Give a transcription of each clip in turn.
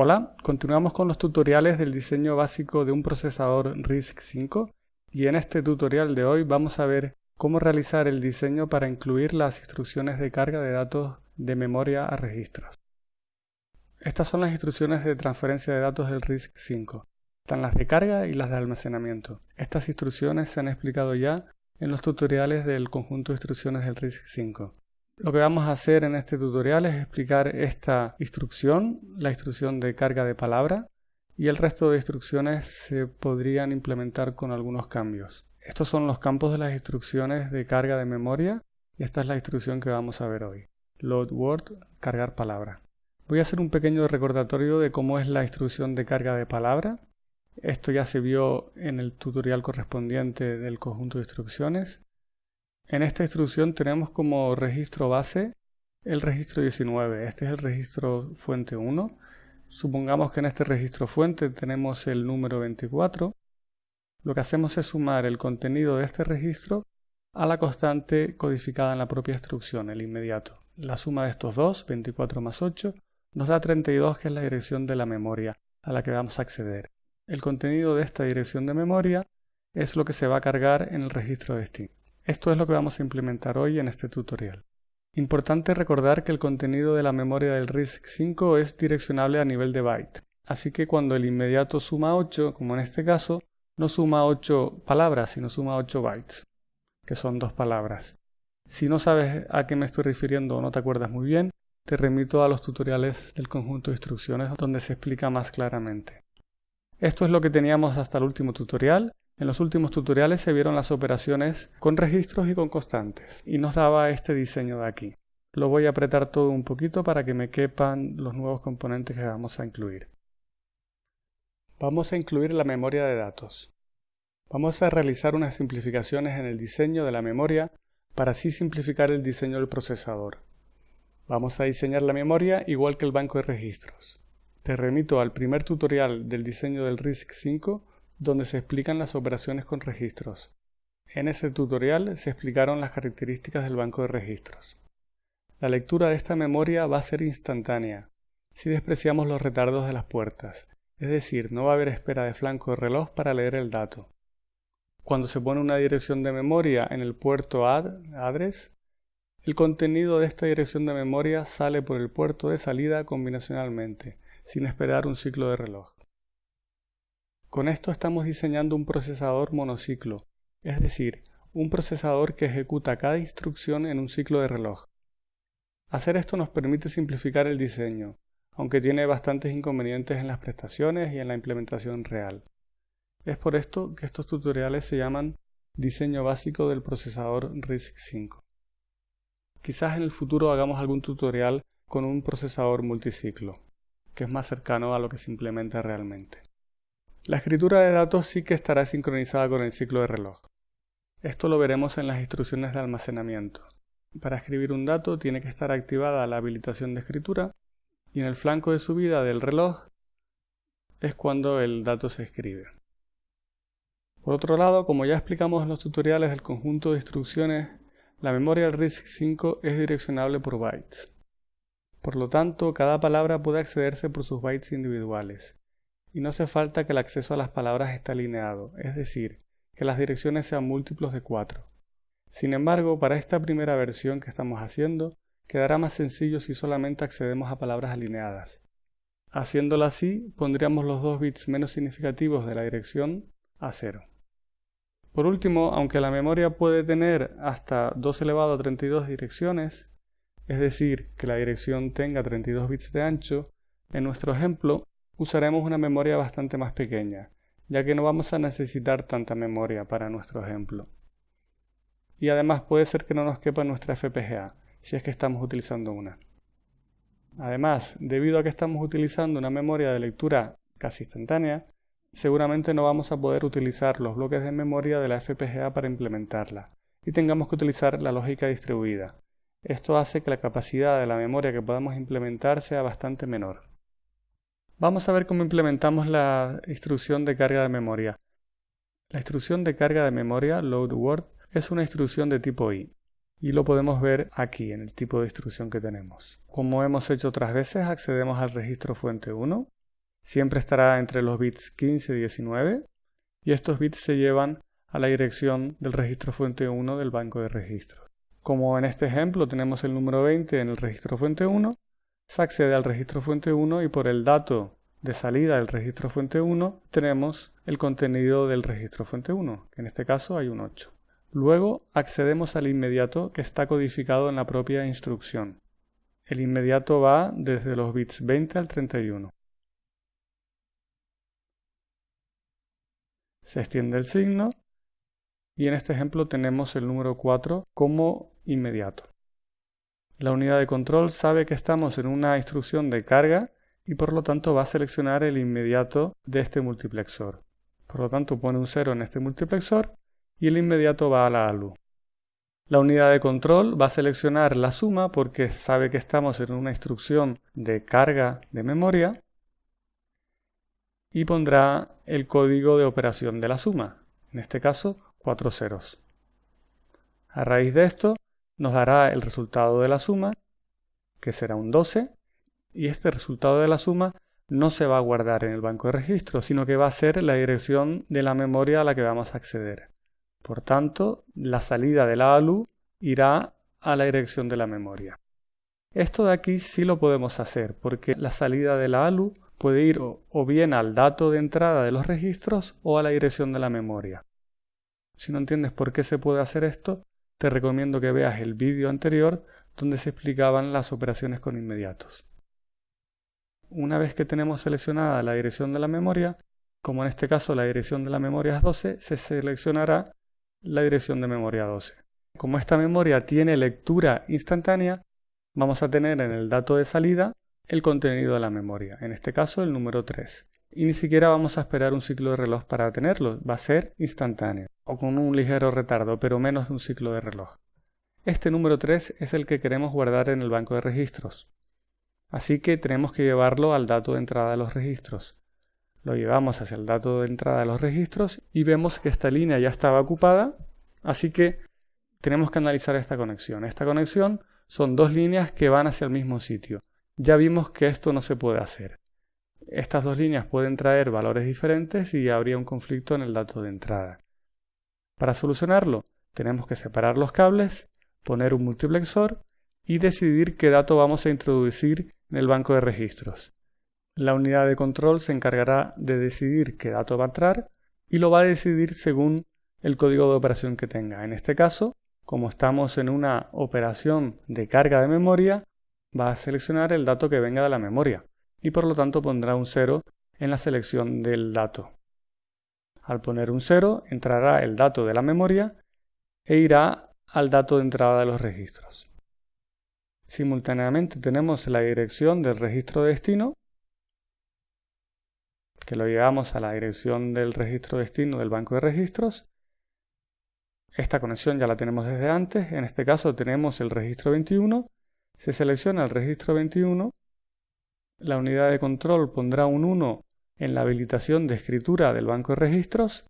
Hola, continuamos con los tutoriales del diseño básico de un procesador RISC-V y en este tutorial de hoy vamos a ver cómo realizar el diseño para incluir las instrucciones de carga de datos de memoria a registros. Estas son las instrucciones de transferencia de datos del RISC-V. Están las de carga y las de almacenamiento. Estas instrucciones se han explicado ya en los tutoriales del conjunto de instrucciones del RISC-V. Lo que vamos a hacer en este tutorial es explicar esta instrucción, la instrucción de carga de palabra, y el resto de instrucciones se podrían implementar con algunos cambios. Estos son los campos de las instrucciones de carga de memoria y esta es la instrucción que vamos a ver hoy. Load word, cargar palabra. Voy a hacer un pequeño recordatorio de cómo es la instrucción de carga de palabra. Esto ya se vio en el tutorial correspondiente del conjunto de instrucciones. En esta instrucción tenemos como registro base el registro 19. Este es el registro fuente 1. Supongamos que en este registro fuente tenemos el número 24. Lo que hacemos es sumar el contenido de este registro a la constante codificada en la propia instrucción, el inmediato. La suma de estos dos, 24 más 8, nos da 32, que es la dirección de la memoria a la que vamos a acceder. El contenido de esta dirección de memoria es lo que se va a cargar en el registro destino. Esto es lo que vamos a implementar hoy en este tutorial. Importante recordar que el contenido de la memoria del RISC-V es direccionable a nivel de byte, así que cuando el inmediato suma 8, como en este caso, no suma 8 palabras, sino suma 8 bytes, que son dos palabras. Si no sabes a qué me estoy refiriendo o no te acuerdas muy bien, te remito a los tutoriales del conjunto de instrucciones donde se explica más claramente. Esto es lo que teníamos hasta el último tutorial en los últimos tutoriales se vieron las operaciones con registros y con constantes, y nos daba este diseño de aquí. Lo voy a apretar todo un poquito para que me quepan los nuevos componentes que vamos a incluir. Vamos a incluir la memoria de datos. Vamos a realizar unas simplificaciones en el diseño de la memoria para así simplificar el diseño del procesador. Vamos a diseñar la memoria igual que el banco de registros. Te remito al primer tutorial del diseño del RISC-V donde se explican las operaciones con registros. En ese tutorial se explicaron las características del banco de registros. La lectura de esta memoria va a ser instantánea, si despreciamos los retardos de las puertas, es decir, no va a haber espera de flanco de reloj para leer el dato. Cuando se pone una dirección de memoria en el puerto add, address, el contenido de esta dirección de memoria sale por el puerto de salida combinacionalmente, sin esperar un ciclo de reloj. Con esto estamos diseñando un procesador monociclo, es decir, un procesador que ejecuta cada instrucción en un ciclo de reloj. Hacer esto nos permite simplificar el diseño, aunque tiene bastantes inconvenientes en las prestaciones y en la implementación real. Es por esto que estos tutoriales se llaman diseño básico del procesador RISC-V. Quizás en el futuro hagamos algún tutorial con un procesador multiciclo, que es más cercano a lo que se implementa realmente. La escritura de datos sí que estará sincronizada con el ciclo de reloj. Esto lo veremos en las instrucciones de almacenamiento. Para escribir un dato tiene que estar activada la habilitación de escritura y en el flanco de subida del reloj es cuando el dato se escribe. Por otro lado, como ya explicamos en los tutoriales del conjunto de instrucciones, la memoria del RISC-V es direccionable por bytes. Por lo tanto, cada palabra puede accederse por sus bytes individuales y no hace falta que el acceso a las palabras esté alineado, es decir, que las direcciones sean múltiplos de 4. Sin embargo, para esta primera versión que estamos haciendo, quedará más sencillo si solamente accedemos a palabras alineadas. Haciéndolo así, pondríamos los dos bits menos significativos de la dirección a 0. Por último, aunque la memoria puede tener hasta 2 elevado a 32 direcciones, es decir, que la dirección tenga 32 bits de ancho, en nuestro ejemplo usaremos una memoria bastante más pequeña, ya que no vamos a necesitar tanta memoria para nuestro ejemplo. Y además puede ser que no nos quepa nuestra FPGA, si es que estamos utilizando una. Además, debido a que estamos utilizando una memoria de lectura casi instantánea, seguramente no vamos a poder utilizar los bloques de memoria de la FPGA para implementarla, y tengamos que utilizar la lógica distribuida. Esto hace que la capacidad de la memoria que podamos implementar sea bastante menor. Vamos a ver cómo implementamos la instrucción de carga de memoria. La instrucción de carga de memoria, load word, es una instrucción de tipo I y lo podemos ver aquí en el tipo de instrucción que tenemos. Como hemos hecho otras veces, accedemos al registro fuente 1 siempre estará entre los bits 15 y 19 y estos bits se llevan a la dirección del registro fuente 1 del banco de registros. Como en este ejemplo tenemos el número 20 en el registro fuente 1, se accede al registro fuente 1 y por el dato de salida del registro fuente 1 tenemos el contenido del registro fuente 1, que en este caso hay un 8. Luego accedemos al inmediato que está codificado en la propia instrucción. El inmediato va desde los bits 20 al 31. Se extiende el signo y en este ejemplo tenemos el número 4 como inmediato. La unidad de control sabe que estamos en una instrucción de carga y por lo tanto va a seleccionar el inmediato de este multiplexor. Por lo tanto pone un 0 en este multiplexor y el inmediato va a la ALU. La unidad de control va a seleccionar la suma porque sabe que estamos en una instrucción de carga de memoria y pondrá el código de operación de la suma, en este caso cuatro ceros. A raíz de esto nos dará el resultado de la suma, que será un 12, y este resultado de la suma no se va a guardar en el banco de registros, sino que va a ser la dirección de la memoria a la que vamos a acceder. Por tanto, la salida de la ALU irá a la dirección de la memoria. Esto de aquí sí lo podemos hacer, porque la salida de la ALU puede ir o bien al dato de entrada de los registros o a la dirección de la memoria. Si no entiendes por qué se puede hacer esto, te recomiendo que veas el vídeo anterior donde se explicaban las operaciones con inmediatos. Una vez que tenemos seleccionada la dirección de la memoria, como en este caso la dirección de la memoria es 12, se seleccionará la dirección de memoria 12. Como esta memoria tiene lectura instantánea, vamos a tener en el dato de salida el contenido de la memoria, en este caso el número 3 y ni siquiera vamos a esperar un ciclo de reloj para tenerlo, va a ser instantáneo o con un ligero retardo, pero menos de un ciclo de reloj. Este número 3 es el que queremos guardar en el banco de registros. Así que tenemos que llevarlo al dato de entrada de los registros. Lo llevamos hacia el dato de entrada de los registros y vemos que esta línea ya estaba ocupada, así que tenemos que analizar esta conexión. Esta conexión son dos líneas que van hacia el mismo sitio. Ya vimos que esto no se puede hacer estas dos líneas pueden traer valores diferentes y habría un conflicto en el dato de entrada. Para solucionarlo, tenemos que separar los cables, poner un multiplexor y decidir qué dato vamos a introducir en el banco de registros. La unidad de control se encargará de decidir qué dato va a entrar y lo va a decidir según el código de operación que tenga. En este caso, como estamos en una operación de carga de memoria, va a seleccionar el dato que venga de la memoria y por lo tanto pondrá un 0 en la selección del dato. Al poner un 0 entrará el dato de la memoria e irá al dato de entrada de los registros. Simultáneamente tenemos la dirección del registro de destino, que lo llevamos a la dirección del registro destino del banco de registros. Esta conexión ya la tenemos desde antes, en este caso tenemos el registro 21, se selecciona el registro 21 la unidad de control pondrá un 1 en la habilitación de escritura del banco de registros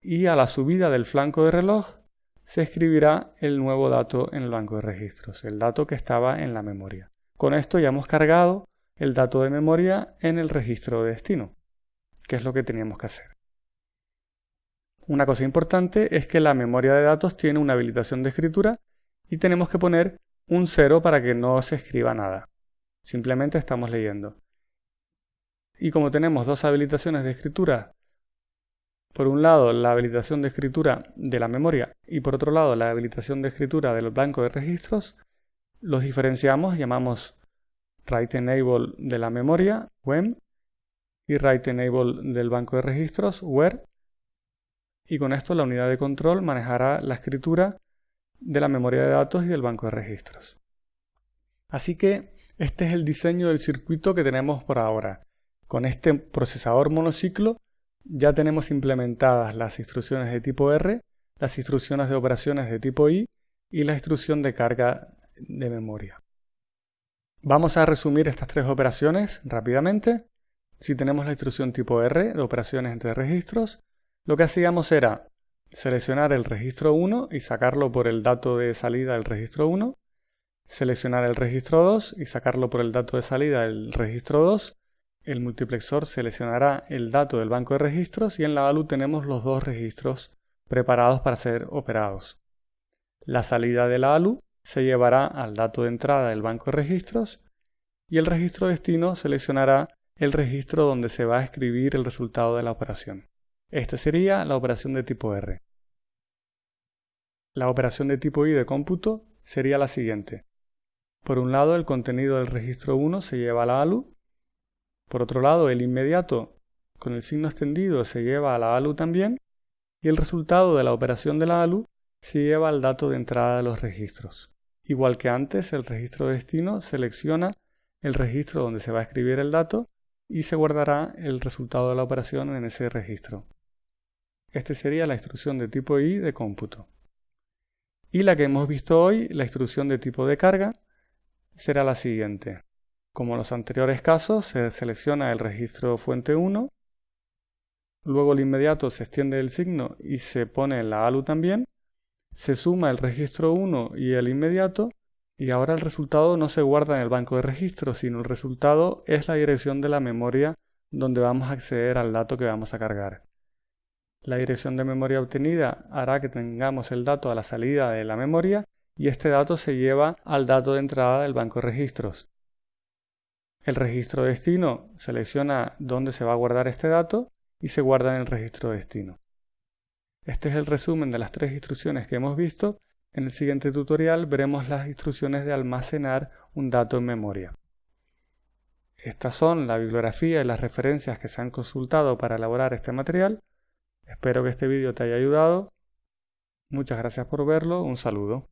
y a la subida del flanco de reloj se escribirá el nuevo dato en el banco de registros, el dato que estaba en la memoria. Con esto ya hemos cargado el dato de memoria en el registro de destino, que es lo que teníamos que hacer. Una cosa importante es que la memoria de datos tiene una habilitación de escritura y tenemos que poner un 0 para que no se escriba nada. Simplemente estamos leyendo. Y como tenemos dos habilitaciones de escritura, por un lado la habilitación de escritura de la memoria y por otro lado la habilitación de escritura del blanco de registros, los diferenciamos, llamamos write enable de la memoria, when, y write enable del banco de registros, where, y con esto la unidad de control manejará la escritura de la memoria de datos y del banco de registros. Así que este es el diseño del circuito que tenemos por ahora. Con este procesador monociclo ya tenemos implementadas las instrucciones de tipo R, las instrucciones de operaciones de tipo I y la instrucción de carga de memoria. Vamos a resumir estas tres operaciones rápidamente. Si tenemos la instrucción tipo R de operaciones entre registros, lo que hacíamos era seleccionar el registro 1 y sacarlo por el dato de salida del registro 1, seleccionar el registro 2 y sacarlo por el dato de salida del registro 2 el multiplexor seleccionará el dato del banco de registros y en la ALU tenemos los dos registros preparados para ser operados. La salida de la ALU se llevará al dato de entrada del banco de registros y el registro destino seleccionará el registro donde se va a escribir el resultado de la operación. Esta sería la operación de tipo R. La operación de tipo I de cómputo sería la siguiente. Por un lado, el contenido del registro 1 se lleva a la ALU. Por otro lado, el inmediato con el signo extendido se lleva a la ALU también. Y el resultado de la operación de la ALU se lleva al dato de entrada de los registros. Igual que antes, el registro destino selecciona el registro donde se va a escribir el dato y se guardará el resultado de la operación en ese registro. Esta sería la instrucción de tipo I de cómputo. Y la que hemos visto hoy, la instrucción de tipo de carga, será la siguiente. Como en los anteriores casos, se selecciona el registro fuente 1, luego el inmediato se extiende el signo y se pone la ALU también, se suma el registro 1 y el inmediato, y ahora el resultado no se guarda en el banco de registros, sino el resultado es la dirección de la memoria donde vamos a acceder al dato que vamos a cargar. La dirección de memoria obtenida hará que tengamos el dato a la salida de la memoria y este dato se lleva al dato de entrada del banco de registros. El registro destino selecciona dónde se va a guardar este dato y se guarda en el registro destino. Este es el resumen de las tres instrucciones que hemos visto. En el siguiente tutorial veremos las instrucciones de almacenar un dato en memoria. Estas son la bibliografía y las referencias que se han consultado para elaborar este material. Espero que este vídeo te haya ayudado. Muchas gracias por verlo. Un saludo.